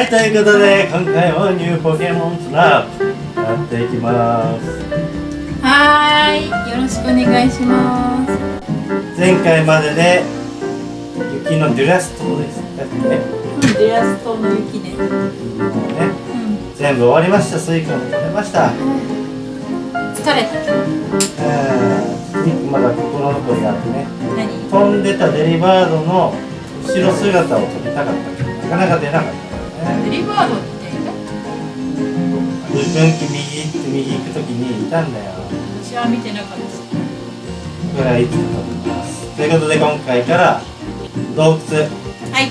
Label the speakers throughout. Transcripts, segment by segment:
Speaker 1: はいということで今回はニューポケモンスナップやっていきます。
Speaker 2: はーいよろしくお願いします。
Speaker 1: 前回までで雪のデュラス島です。だってね。
Speaker 2: うんデュラス島の雪ね。
Speaker 1: もうね
Speaker 2: うん。
Speaker 1: 全部終わりましたスイカも取れました。
Speaker 2: 疲れた
Speaker 1: うん。まだ心残りがあってね。
Speaker 2: 何？
Speaker 1: 飛んでたデリバードの後ろ姿を撮りたかったけどなかなか出なかった
Speaker 2: リバードって
Speaker 1: 分岐右行って右行く時にいたんだよ。
Speaker 2: 私は見てなかった。
Speaker 1: いつも撮ってますということで今回から洞窟。
Speaker 2: はい。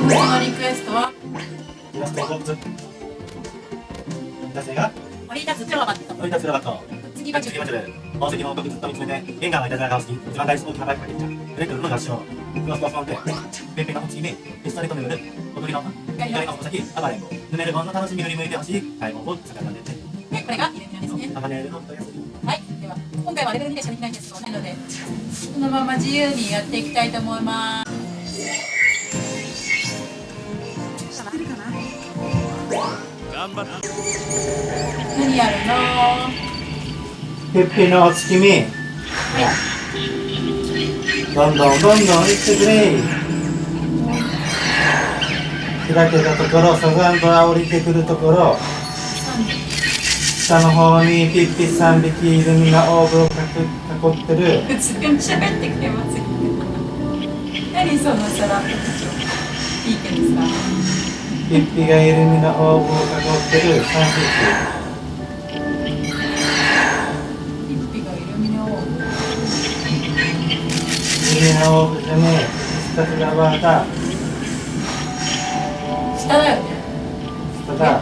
Speaker 2: 動物のリクエストは。
Speaker 1: イラスト洞窟。男性が？
Speaker 2: 降り立つ。プロバット
Speaker 1: 乗り立つロバット
Speaker 2: 次が10
Speaker 1: 次はちょっと宝石の王国ずっと見つめてゲンガー。がい。たずらが好き一番大好きなバイクができたブレックルの合唱クロスコスモンテペンペンの月目エストレート巡る踊りの光の先暴れんぼヌメルゴンの楽しみ振り向い。てほしい。買い。物を使ったんでね
Speaker 2: でこれがイルミナですね
Speaker 1: アマネールの問い。合わせ
Speaker 2: はい。では今回はレベル2でしかできない。んですなのでこのまま自由にやってい。きたい。と思い。ます頑張っ何やるの
Speaker 1: ペッペのお月見。
Speaker 2: はい
Speaker 1: どんどんどんどん行ってくれ。開けたところサザンドが降りてくるところ。下の方にピッピ3匹イルミナオーブを囲囲ってる。
Speaker 2: 普通に喋ってくれますよ。何その皿いいけどさ。
Speaker 1: ピッピがイルミナオーブを囲ってる3
Speaker 2: ピイルミナ
Speaker 1: オーブじゃねえスタフラバーだ
Speaker 2: 下だよね
Speaker 1: 下だ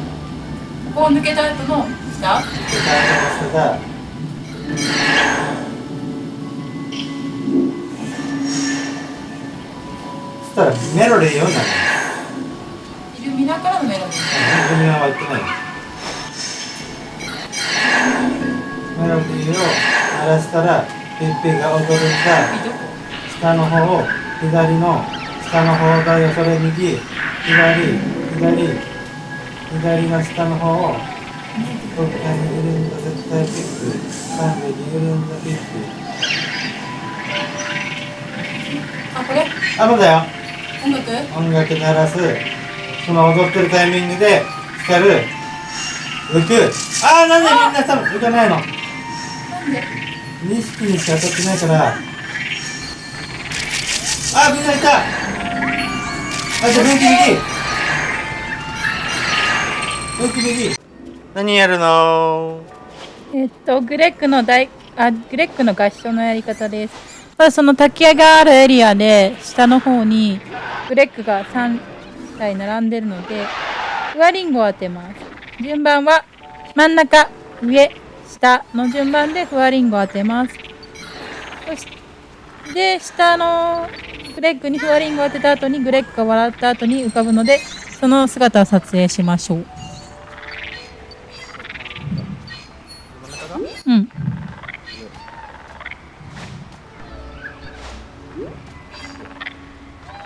Speaker 2: ここを抜けた後の下
Speaker 1: 下だそしたらメロディー読んだ
Speaker 2: イルミナからのメロディー
Speaker 1: イルミナは言ってないメロディーを鳴らしたらピッピが踊るんだ。
Speaker 2: どこ
Speaker 1: 下の方を左の下の方だよそれ右左左左の下の方をどっかにいるんだ絶対ピック3匹いるんだピック
Speaker 2: あこれ
Speaker 1: あそうだよ
Speaker 2: 音楽
Speaker 1: 音楽鳴らすその踊ってるタイミングで光る。浮くあーなんでみんな多分浮かないの。
Speaker 2: なんで
Speaker 1: ？2匹にしか当たってないからあみんないた。あじゃあ分岐右分岐右何やるの
Speaker 2: えっとグレッグの大あグレッグの合唱のやり方です。まずその滝屋があるエリアで下の方にグレッグが3台並んでるのでフワリンゴを当てます。順番は真ん中上下の順番でフワリンゴを当てます。そして下のグレッグにフワリンゴを当てた後にグレッグが笑った後に浮かぶのでその姿を撮影しましょう。うん。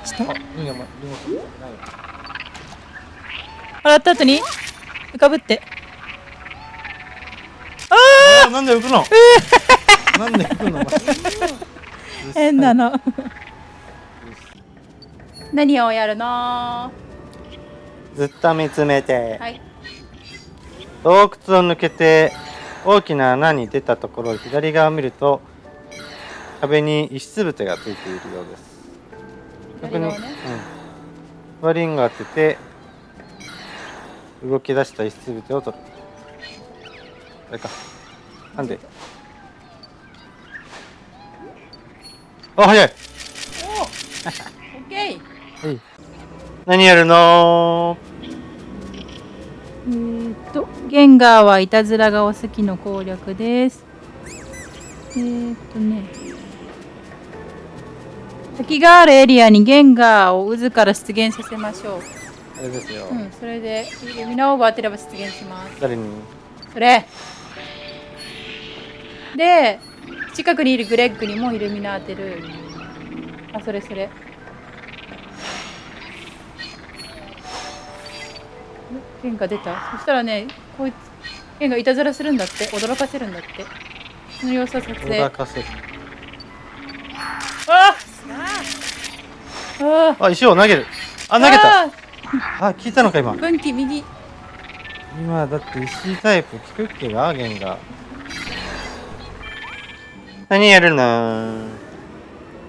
Speaker 2: 下？笑った後に浮かぶって。
Speaker 1: あなんで浮くの？なんで浮くの？
Speaker 2: 変なの。何をやるの？は
Speaker 1: ずっと見つめて。
Speaker 2: い。
Speaker 1: 洞窟を抜けて大きな穴に出たところ左側を見ると壁に石つぶてがついているようです。そこに、うん。
Speaker 2: 左側ね、
Speaker 1: ワリングを当てて動き出した石つぶてを取る。あれかなんで？あ早い。
Speaker 2: おオッケー。
Speaker 1: はい。何やるの？
Speaker 2: えーっとゲンガーはいたずらがお好きの攻略です。えーっとね。滝があるエリアにゲンガーを渦から出現させましょう。
Speaker 1: あれですよ、
Speaker 2: うんそれでイルミナオーバー当てれば出現します。
Speaker 1: 誰に？
Speaker 2: それ。で近くにいるグレッグにもイルミナ当てる。あそれそれ。ゲンが出た？そしたらねこいつゲンがいたずらするんだって。驚かせるんだって。その様子を撮影。
Speaker 1: 驚かせる。
Speaker 2: あああ
Speaker 1: あ石を投げる。あ投げた。
Speaker 2: あ
Speaker 1: あ聞いたのか今。
Speaker 2: 分岐右。
Speaker 1: 今だって石タイプ聞くっけ？がゲンが何やるの。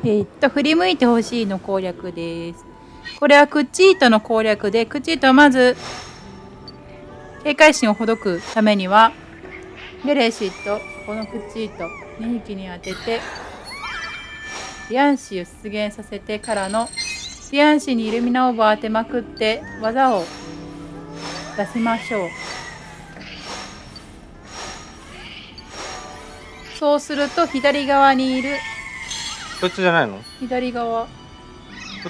Speaker 2: えっと振り向いてほしいの攻略です。これはクッチートの攻略でクッチートはまず警戒心をほどくためにはゲレシとこのクッチート2匹に当ててリアンシーを出現させてからのリアンシーにイルミナオーバー当てまくって技を出しましょう。そうすると左側にいる。
Speaker 1: こっちじゃないの？
Speaker 2: 左側。
Speaker 1: こ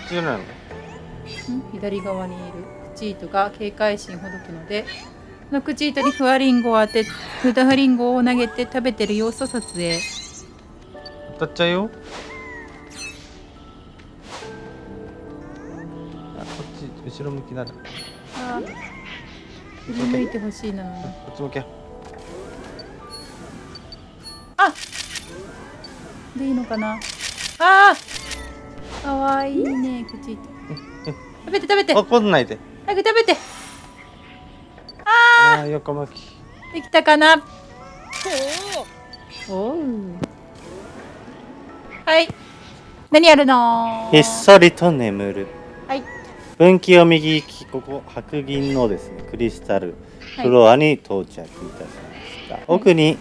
Speaker 1: っちじゃないの？
Speaker 2: ん？左側にいる。クチートが警戒心ほどくのでそのクチートにフワリンゴを当てフワリンゴを投げて食べてる様子を撮影。
Speaker 1: 当たっちゃうよ。あこっち後ろ向きだなこ
Speaker 2: あ振り向いてほしいな。のに
Speaker 1: っち向け
Speaker 2: でいいのかな？あー！かわいいねクチート食べて食べて。早
Speaker 1: 怒んないで。
Speaker 2: く食べて。
Speaker 1: ああ横向き。
Speaker 2: できたかな？おう。はい。何やるの？
Speaker 1: ひっそりと眠る。
Speaker 2: はい。
Speaker 1: 分岐を右利きここ白銀のですねクリスタル
Speaker 2: はい。
Speaker 1: フロアに到着いたしました、奥に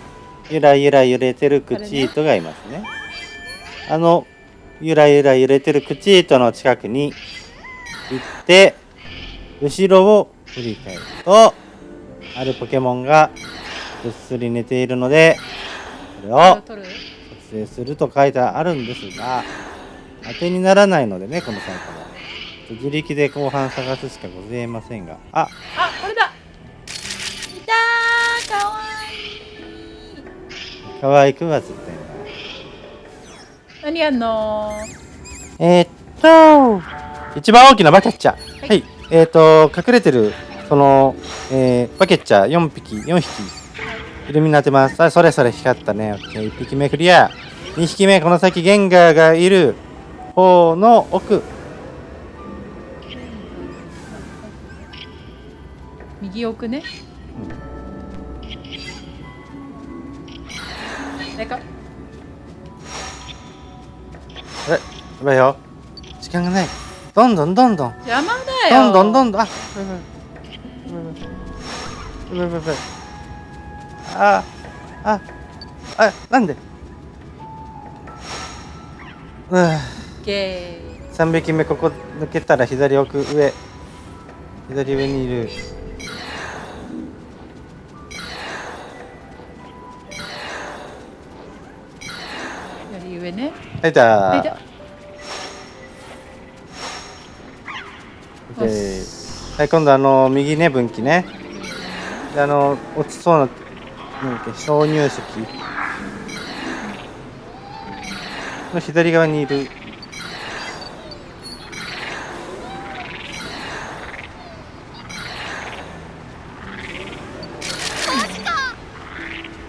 Speaker 1: ゆらゆら揺れてるクチートがいますねあのゆらゆら揺れてるクチートの近くに行って後ろを振り返るとあるポケモンがぐっすり寝ているのでこれを撮影すると書いてあるんですが当てにならないのでねこのサイトは。自力で後半探すしかございませんが。あ
Speaker 2: あこれだ！いたーかわいい。
Speaker 1: 可愛くは絶対ない
Speaker 2: 何やんの？
Speaker 1: えー、っと一番大きなバケッチャはい、えー、っと隠れてるその、えーバケッチャ4匹4匹。イルミナ当てますあそれそれ光ったね。オッケー。1匹目クリア。2匹目この先ゲンガーがいる。方の奥。
Speaker 2: 右奥ね、誰か
Speaker 1: やばいよ時間がないどんどんどんどん
Speaker 2: 邪魔だよ
Speaker 1: どんどんどんどんあやばいやばいやばいやばいやばいあああなんでうん
Speaker 2: ゲー
Speaker 1: 3匹目ここ抜けたら左奥上左上にいる
Speaker 2: 左上ね
Speaker 1: はいだ
Speaker 2: はい
Speaker 1: はい今度あの右ね分岐ね。であの落ちそうななんだっけ鍾乳石。の左側にいる。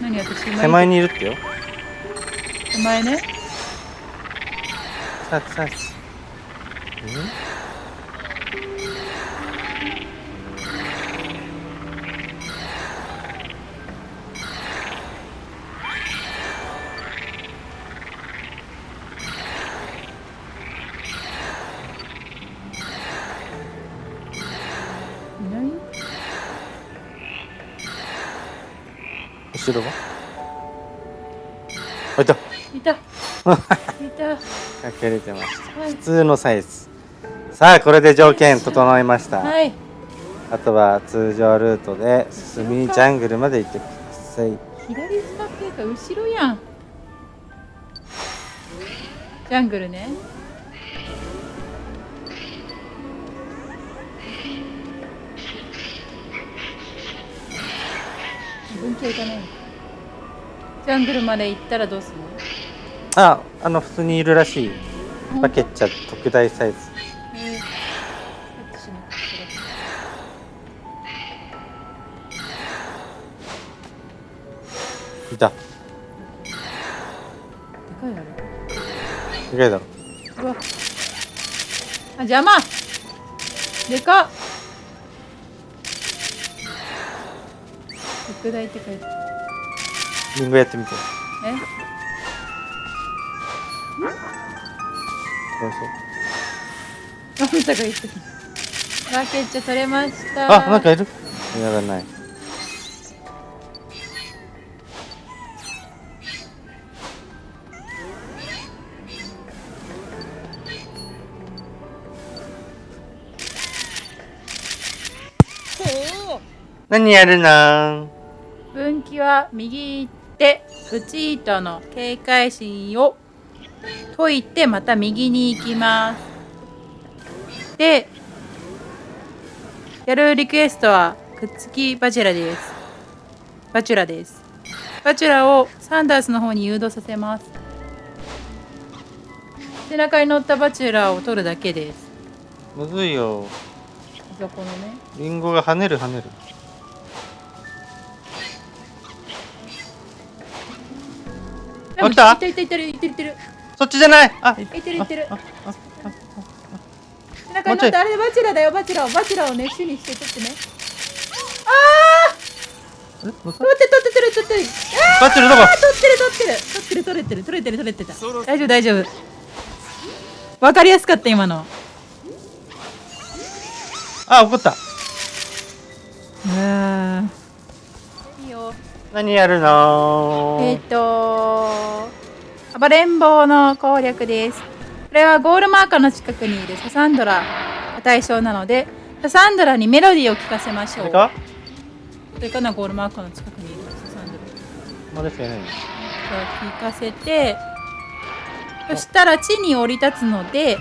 Speaker 2: 何私今
Speaker 1: 手前にいるってよ。
Speaker 2: 手前ね。
Speaker 1: さあさあ。
Speaker 2: い
Speaker 1: 後ろは？あいた。
Speaker 2: いた。いた。
Speaker 1: 隠れてました。
Speaker 2: はい。
Speaker 1: 普通のサイズ。さあこれで条件整いました、
Speaker 2: はい。
Speaker 1: あとは通常ルートで進みジャングルまで行ってください。
Speaker 2: 左下っていうか後ろやん。ジャングルね文系行かないジャングルまで行ったらどうするの？
Speaker 1: ああの普通にいるらしい。バケッチャ特大サイズ。いた
Speaker 2: でかいだろ
Speaker 1: でかいだろ。
Speaker 2: うわ。あ邪魔。でかっ。特大って書いて
Speaker 1: リンゴやってみて。
Speaker 2: え？
Speaker 1: どうしよ
Speaker 2: あんたが言ってたバケッチャ取れました。
Speaker 1: うあなんかいる。いやらない。何やるの
Speaker 2: は右手口糸の警戒心を解いてまた右に行きます。でやるリクエストはくっつきバチュラです。バチュラです。バチュラをサンダースの方に誘導させます。背中に乗ったバチュラを取るだけです。
Speaker 1: むずいよ。
Speaker 2: あそこのね。
Speaker 1: リンゴが跳ねる跳ねる
Speaker 2: でも
Speaker 1: 来た
Speaker 2: いってるいってるいってるいってる
Speaker 1: そっちじゃないあ
Speaker 2: いってるいってる
Speaker 1: ああ
Speaker 2: 背中に乗ったあれバチラだよバチラをバチラをね主にして取ってね
Speaker 1: え乗った
Speaker 2: 取って取って取って取って
Speaker 1: バチラどこ
Speaker 2: あ取ってる取ってる取ってる取れてる取れてる取れてた大丈夫大丈夫わかりやすかった今の
Speaker 1: あ怒った
Speaker 2: うん
Speaker 1: 何やるの？
Speaker 2: えっ、と暴れん坊の攻略です。これはゴールマーカーの近くにいるササンドラが対象なのでササンドラにメロディーを聴かせましょう。それかなゴールマーカーの近くにいるササンドラ。
Speaker 1: まだしかいないの
Speaker 2: 聞かせてそしたら地に降り立つので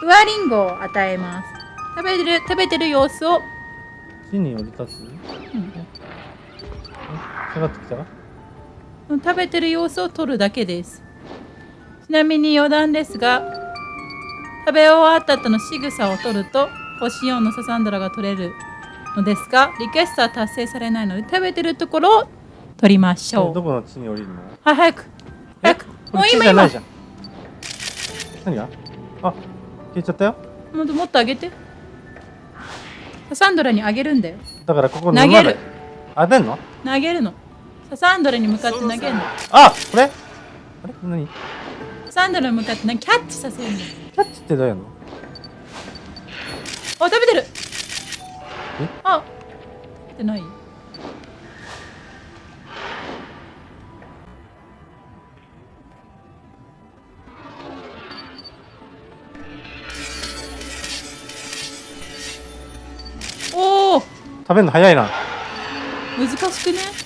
Speaker 2: フワリンゴを与えます。食べてる食べてる様子を、
Speaker 1: 地に降り立つ？
Speaker 2: うん
Speaker 1: 下がってきた？
Speaker 2: 食べてる様子を取るだけです。ちなみに余談ですが食べ終わった後の仕草を取ると星4のササンドラが取れるのですがリクエストは達成されないので食べてるところを取りましょう。
Speaker 1: えどこの地に降りるの？
Speaker 2: はい早く。早く。もう今今
Speaker 1: じゃないじゃん。何が？あ消えちゃったよ。
Speaker 2: もっともっと上げて。ササンドラにあげるんだよ。
Speaker 1: だからここ
Speaker 2: 投げる。
Speaker 1: あ出んの？
Speaker 2: 投げるのササンドラに向かって投げるの？
Speaker 1: あこれ？あれ？何？キ
Speaker 2: ササンドラに向かってなキャッチさせるの
Speaker 1: ャッチってどうやるの？
Speaker 2: あ食べてる。
Speaker 1: え？
Speaker 2: あ食べてない。おお
Speaker 1: 食べるの早いな。
Speaker 2: 難しくね？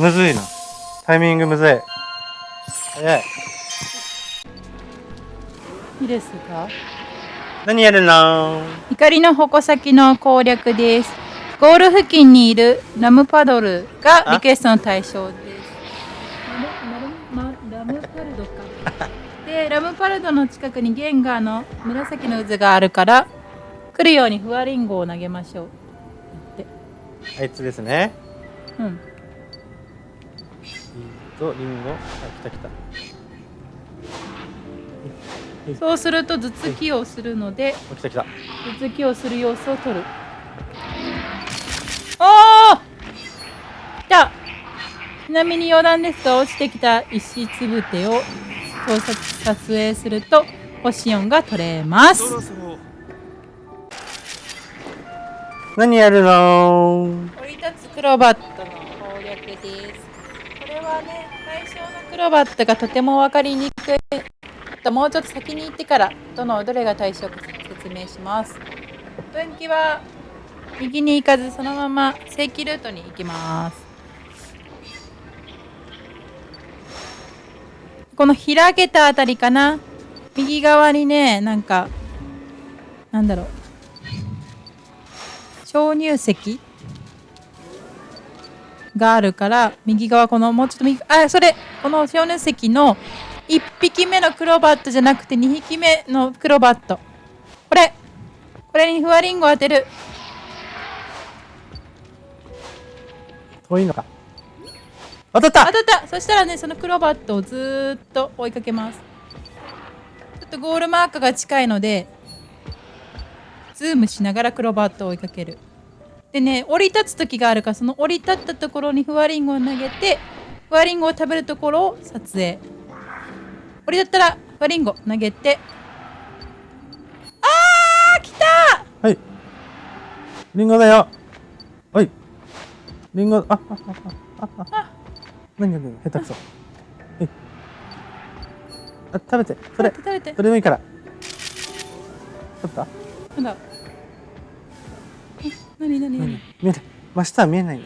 Speaker 1: むずいな。タイミングむずい。早い。
Speaker 2: いいですか？
Speaker 1: 何やるの？
Speaker 2: 光の矛先の攻略です。ゴール付近にいるラムパドルがリクエストの対象です。ラムパルドか。でラムパルドの近くにゲンガーの紫の渦があるから来るようにフワリンゴを投げましょう。
Speaker 1: あいつですね。
Speaker 2: うん
Speaker 1: とリンゴ。あ来た来た。
Speaker 2: そうすると頭突きをするので
Speaker 1: あ来た来た。
Speaker 2: 頭突きをする様子を撮る。おお来た。ちなみに余談ですが落ちてきた石つぶてを盗撮撮影すると星4が取れます。
Speaker 1: 何やるの
Speaker 2: 降り立つクロバットの攻略ですこれはね対象のクロバットがとても分かりにくい。ともうちょっと先に行ってからどのどれが対象か説明します。分岐は右に行かずそのまま正規ルートに行きます。この開けたあたりかな？右側にねなんかなんだろう。鍾乳石？があるから右側このもうちょっと右あそれこの小ヌ石の1匹目のクロバットじゃなくて2匹目のクロバット。これこれにフワリンゴ当てる。
Speaker 3: 遠いのか。当たった。
Speaker 2: 当たった。そしたらねそのクロバットをずーっと追いかけます。ちょっとゴールマークが近いのでズームしながらクロバットを追いかけるでね降り立つ時があるからその降り立ったところにフワリンゴを投げてフワリンゴを食べるところを撮影。降り立ったらフワリンゴ投げてあー来た！
Speaker 3: はい。リンゴだよ。はい。リンゴああああああ何何何？下手くそ。はい。あ食べて。それ。
Speaker 2: 食べて
Speaker 3: それでもいいから。取った？
Speaker 2: なんだ？なになになに
Speaker 3: 見えない真下は見えないよ。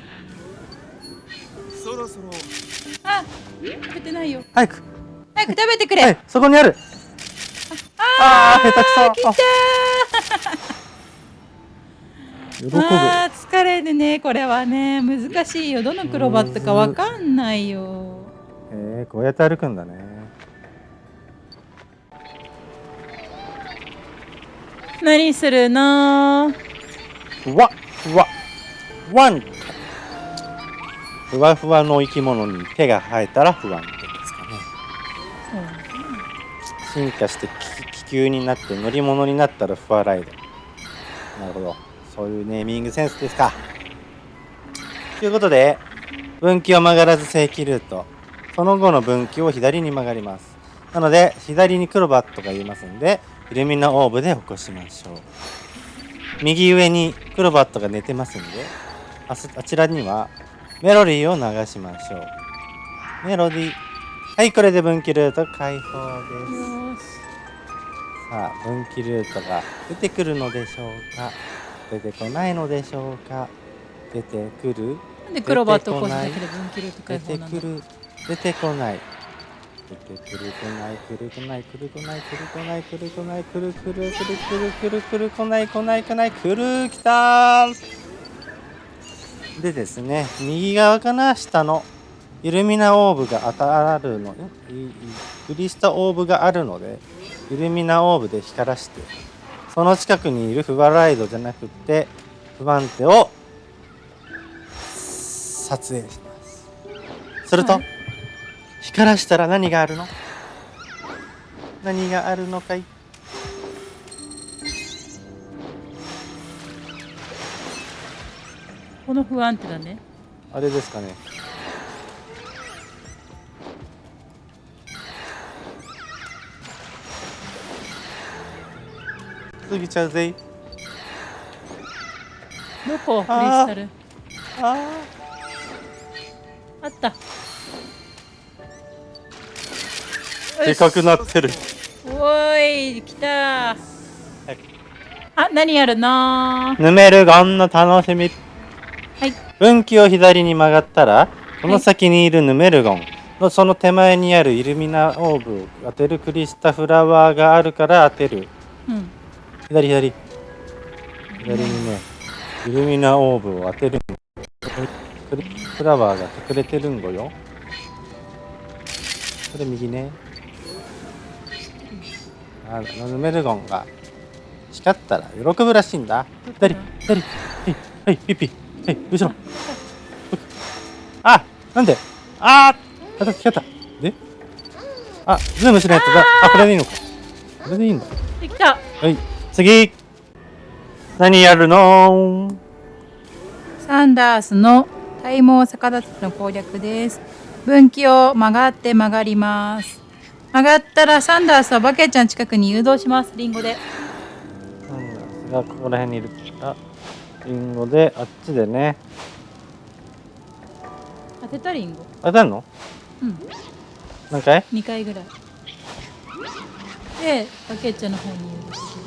Speaker 4: そろそろ。
Speaker 2: あ食べてないよ。
Speaker 3: 早く。
Speaker 2: 早く食べてくれ、
Speaker 3: はいそこにある。あー下手くそ。
Speaker 2: 来た
Speaker 3: 喜ぶ。
Speaker 2: あー疲れるね。これはね。難しいよ。どのクロバットかわかんないよ。
Speaker 3: えー、こうやって歩くんだね。
Speaker 2: 何するの？
Speaker 1: ふわふわ。ワンふわふわの生き物に手が生えたら不安定ですかね。進化して気球になって乗り物になったらフワライドなるほど。そういうネーミングセンスですか。ということで分岐を曲がらず正規ルート。その後の分岐を左に曲がります。なので左にクロバットがいますんでイルミナオーブで起こしましょう。右上にクロバットが寝てますんであそあちらにはメロディーを流しましょう。メロディー。はいこれで分岐ルート開放です。さあ分岐ルートが出てくるのでしょうか？出てこないのでしょうか？出てくる？
Speaker 2: なんでクロバットを起こすだけで分岐ルート
Speaker 1: 出
Speaker 2: 解放なんだ？
Speaker 1: てくる？出てこない。出てくるこないくるこないくるこないくるこないくるこないくるくるくるくるくるくるこないこないこないくるきた。ーでですね右側かな下のイルミナオーブが当たるのいいいクリスタオーブがあるのでイルミナオーブで光らしてその近くにいるフワライドじゃなくって不安定を撮影します。すると、
Speaker 2: はい
Speaker 1: 光らしたら何があるの？何があるのかい？
Speaker 2: この不安定だね
Speaker 1: あれですかね。過ぎちゃうぜい。
Speaker 2: どこクリスタル
Speaker 1: あ
Speaker 2: あった
Speaker 1: でかくなってる。
Speaker 2: おーい来た。あ何やるの？
Speaker 1: ヌメルゴンの楽しみ。
Speaker 2: はい。
Speaker 1: 分岐を左に曲がったらこの先にいるヌメルゴン。のその手前にあるイルミナオーブを当てるクリスタフラワーがあるから当てる。
Speaker 2: うん。
Speaker 1: 左左。左にねイルミナオーブを当てる。クリフラワーが隠れてるんごよ。これ右ねあのヌメルゴンが光ったら喜ぶらしいんだ。左左はいはいピッピはい後ろ。あなんで？あー。当たった光った。で？あズームしないとだあこれでいいのか。これでいいんだ。
Speaker 2: できた。
Speaker 1: はい、次。何やるの？
Speaker 2: サンダースの体毛逆立ちの攻略です。分岐を曲がって曲がります曲がったらサンダースはバケちゃん近くに誘導します。リンゴで。
Speaker 1: なんだがここら辺にいる。あリンゴであっちでね。
Speaker 2: 当てたリンゴ。
Speaker 1: 当たるの？
Speaker 2: うん。
Speaker 1: 何回
Speaker 2: ？2回ぐらい。でバケちゃんの方に誘導する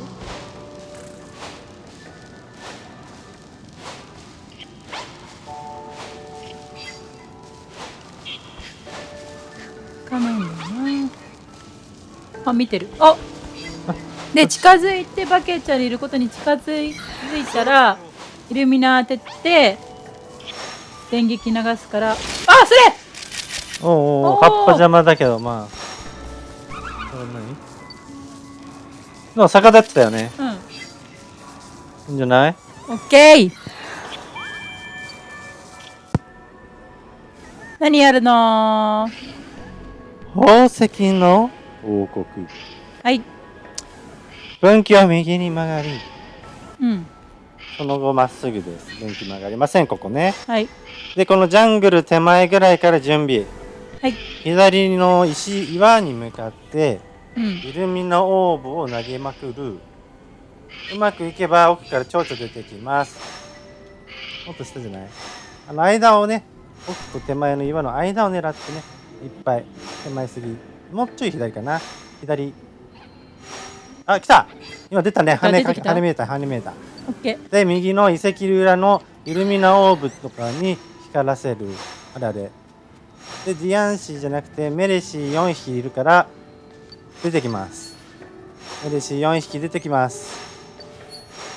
Speaker 2: あ見てる。あで近づいてバケちゃんにいることに近づいたらイルミナ当てて電撃流すから。あそれ！
Speaker 1: おうおうお葉っぱ邪魔だけどまあ。これ何？でも逆立ってたよね。
Speaker 2: うん。
Speaker 1: いいんじゃない？
Speaker 2: オッケー。何やるの
Speaker 1: 宝石の？王国。
Speaker 2: はい。
Speaker 1: 分岐は右に曲がり
Speaker 2: うん。
Speaker 1: その後まっすぐです。分岐曲がりませんここね。
Speaker 2: はい。
Speaker 1: でこのジャングル手前ぐらいから準備。
Speaker 2: はい。
Speaker 1: 左の石岩に向かって
Speaker 2: うん。
Speaker 1: イルミナオーブを投げまくる。うまくいけば奥から蝶々出てきます。もっと下じゃない？あの間をね奥と手前の岩の間を狙ってねいっぱい手前すぎもうちょい左かな。左。あ来た。今出たね。羽羽見えた羽見えた。
Speaker 2: オッケー。
Speaker 1: で右の遺跡裏のイルミナオーブとかに光らせる。あれあれ。でディアンシーじゃなくてメレシー4匹いるから出てきます。メレシー4匹出てきます。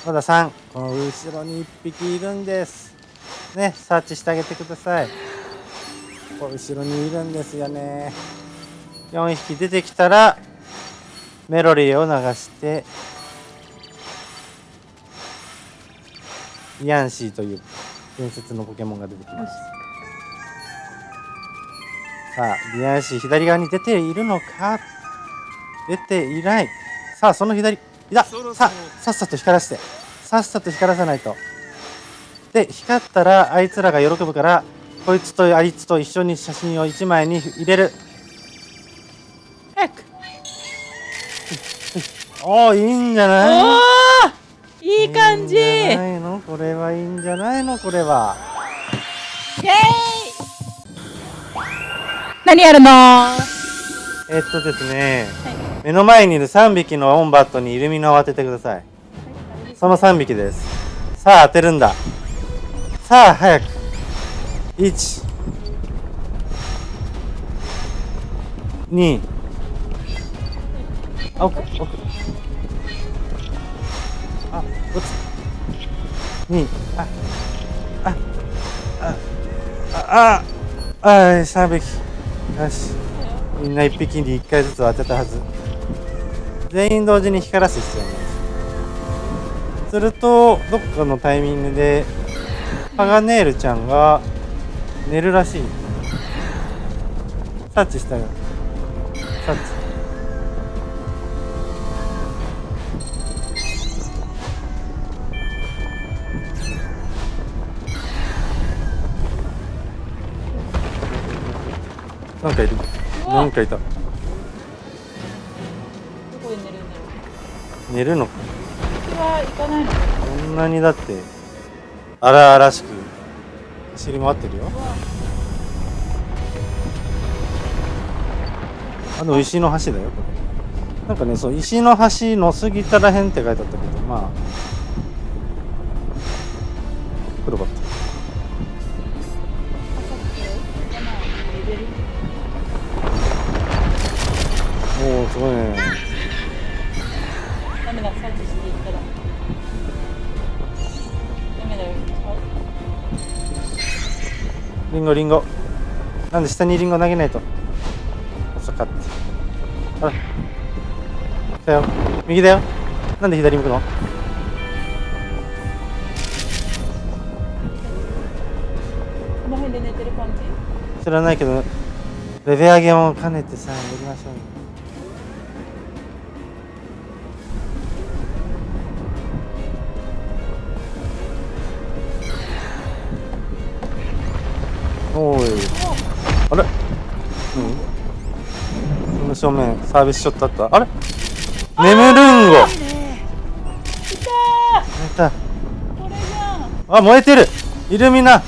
Speaker 1: まだ3この後ろに1匹いるんです。ねサーチしてあげてください。ここ後ろにいるんですよね4匹出てきたらメロリーを流してイアンシーという伝説のポケモンが出てきます。さあリアンシー左側に出ているのか？出ていない。さあその左いた
Speaker 4: そろそろ。
Speaker 1: さあさっさと光らせて。さっさと光らさないと。で光ったらあいつらが喜ぶからこいつとあいつと一緒に写真を1枚に入れるおおいいんじゃない？
Speaker 2: おーいい感じ。イ
Speaker 1: いいんじ
Speaker 2: エ
Speaker 1: ゃないの？これはいいんじゃないの？これは。
Speaker 2: ーイ。何やるの？
Speaker 1: えっとですね、目の前にいる3匹のオンバットにイルミナを当ててください。その3匹です。さあ当てるんだ。さあ早く。1 2あ奥奥ち2ああああああ3匹よしみんな1匹に1回ずつ当てたはず全員同時に光らす必要ないですするとどっかのタイミングでパガネールちゃんが寝るらしいタッチしたよタッなんかいる。なんかいた。
Speaker 2: どこで寝るんだろう。
Speaker 1: 寝るの？か
Speaker 2: 僕は行かないの？
Speaker 1: こんなにだって荒々しく走り回ってるよ。あの石の橋だよこれ。なんかねそう石の橋の過ぎたらへんって書いてあったけどまあリンゴリンゴ。なんで下にリンゴ投げないと。遅かった。あら。来たよ。右だよ。なんで左向くの？
Speaker 2: この辺で寝てる感じ？
Speaker 1: 知らないけどレベ上げも兼ねてさやりましょうよおーい。あれ？うん。この正面サービスショットあった？あれ？眠るんご。
Speaker 2: い。た
Speaker 1: あ燃えてる。イルミナ。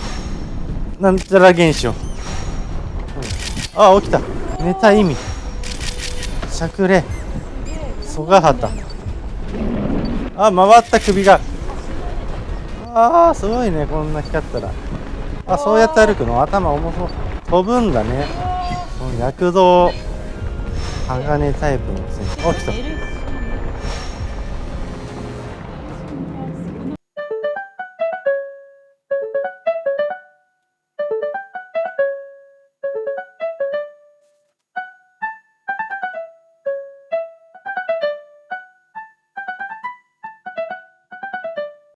Speaker 1: なんちゃら現象、うん。あ起きた。寝た意味。しゃくれ。曽我旗あ回った首が。あーすごいねこんな光ったらあそうやって歩くの頭重そう。飛ぶんだね。躍動。鋼タイプの戦士あ来た